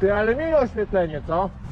Ty, ale miłe oświetlenie, co?